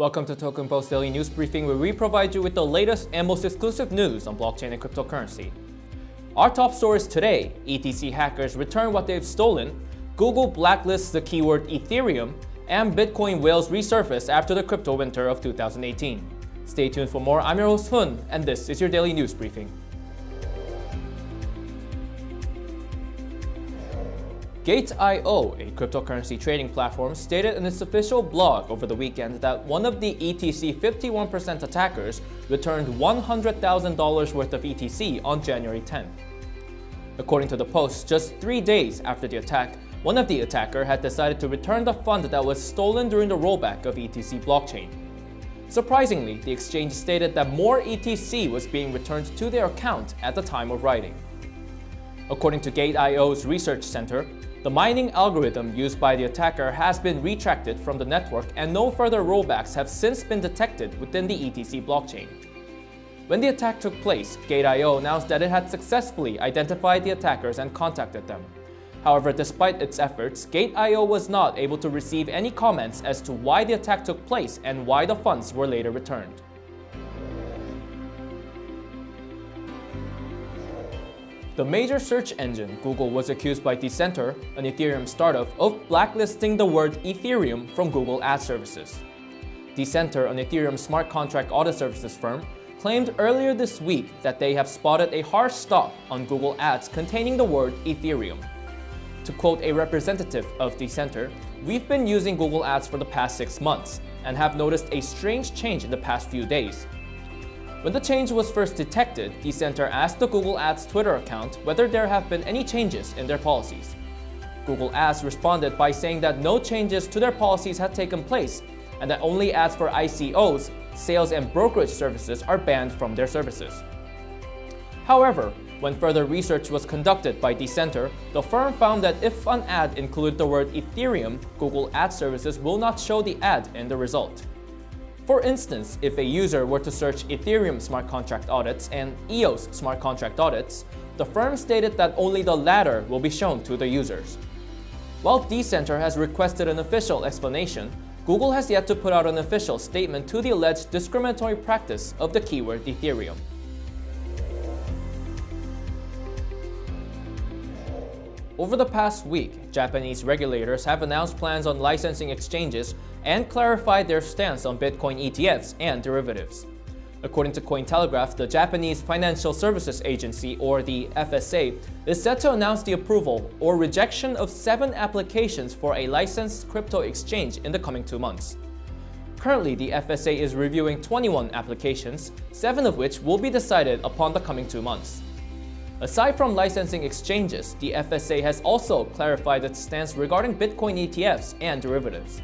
Welcome to Token Post Daily News Briefing, where we provide you with the latest and most exclusive news on blockchain and cryptocurrency. Our top stories today, ETC hackers return what they've stolen, Google blacklists the keyword Ethereum, and Bitcoin whales resurface after the crypto winter of 2018. Stay tuned for more. I'm your host Hun, and this is your Daily News Briefing. Gate.io, a cryptocurrency trading platform, stated in its official blog over the weekend that one of the ETC 51% attackers returned $100,000 worth of ETC on January 10. According to the post, just three days after the attack, one of the attacker had decided to return the fund that was stolen during the rollback of ETC blockchain. Surprisingly, the exchange stated that more ETC was being returned to their account at the time of writing. According to Gate.io's research center, the mining algorithm used by the attacker has been retracted from the network and no further rollbacks have since been detected within the ETC blockchain. When the attack took place, Gate.io announced that it had successfully identified the attackers and contacted them. However, despite its efforts, Gate.io was not able to receive any comments as to why the attack took place and why the funds were later returned. The major search engine, Google, was accused by Decenter, an Ethereum startup, of blacklisting the word Ethereum from Google Ad Services. Decenter, an Ethereum smart contract audit services firm, claimed earlier this week that they have spotted a hard stop on Google Ads containing the word Ethereum. To quote a representative of Decenter, we've been using Google Ads for the past six months and have noticed a strange change in the past few days, when the change was first detected, Decenter asked the Google Ads Twitter account whether there have been any changes in their policies. Google Ads responded by saying that no changes to their policies had taken place and that only ads for ICOs, sales and brokerage services are banned from their services. However, when further research was conducted by Decenter, the firm found that if an ad included the word Ethereum, Google Ad Services will not show the ad in the result. For instance, if a user were to search Ethereum smart contract audits and EOS smart contract audits, the firm stated that only the latter will be shown to the users. While Decenter has requested an official explanation, Google has yet to put out an official statement to the alleged discriminatory practice of the keyword Ethereum. Over the past week, Japanese regulators have announced plans on licensing exchanges and clarified their stance on Bitcoin ETFs and derivatives. According to Cointelegraph, the Japanese Financial Services Agency, or the FSA, is set to announce the approval or rejection of seven applications for a licensed crypto exchange in the coming two months. Currently, the FSA is reviewing 21 applications, seven of which will be decided upon the coming two months. Aside from licensing exchanges, the FSA has also clarified its stance regarding Bitcoin ETFs and derivatives.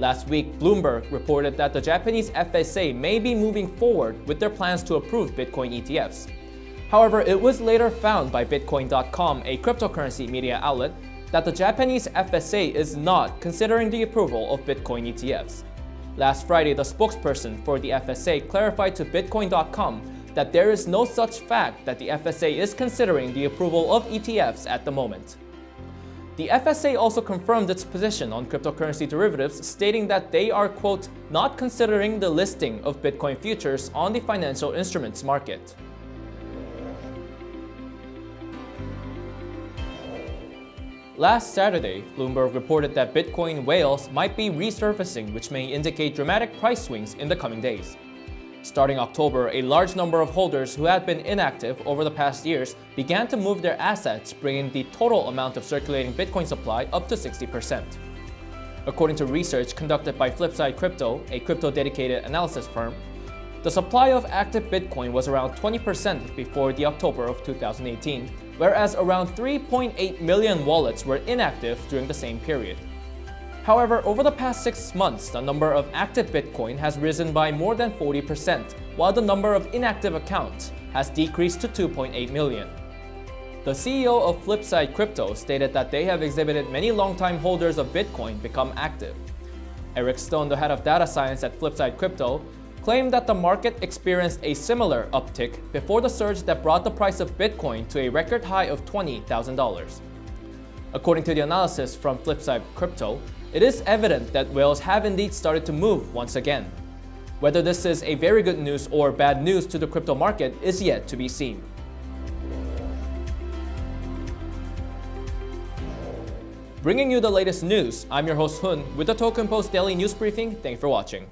Last week, Bloomberg reported that the Japanese FSA may be moving forward with their plans to approve Bitcoin ETFs. However, it was later found by Bitcoin.com, a cryptocurrency media outlet, that the Japanese FSA is not considering the approval of Bitcoin ETFs. Last Friday, the spokesperson for the FSA clarified to Bitcoin.com that there is no such fact that the FSA is considering the approval of ETFs at the moment. The FSA also confirmed its position on cryptocurrency derivatives, stating that they are, quote, not considering the listing of Bitcoin futures on the financial instruments market. Last Saturday, Bloomberg reported that Bitcoin whales might be resurfacing, which may indicate dramatic price swings in the coming days. Starting October, a large number of holders who had been inactive over the past years began to move their assets, bringing the total amount of circulating Bitcoin supply up to 60%. According to research conducted by Flipside Crypto, a crypto-dedicated analysis firm, the supply of active Bitcoin was around 20% before the October of 2018, whereas around 3.8 million wallets were inactive during the same period. However, over the past six months, the number of active Bitcoin has risen by more than 40%, while the number of inactive accounts has decreased to 2.8 million. The CEO of Flipside Crypto stated that they have exhibited many longtime holders of Bitcoin become active. Eric Stone, the head of data science at Flipside Crypto, claimed that the market experienced a similar uptick before the surge that brought the price of Bitcoin to a record high of $20,000. According to the analysis from Flipside Crypto, it is evident that whales have indeed started to move once again. Whether this is a very good news or bad news to the crypto market is yet to be seen. Bringing you the latest news, I'm your host Hun with the Token Post Daily News Briefing. Thanks for watching.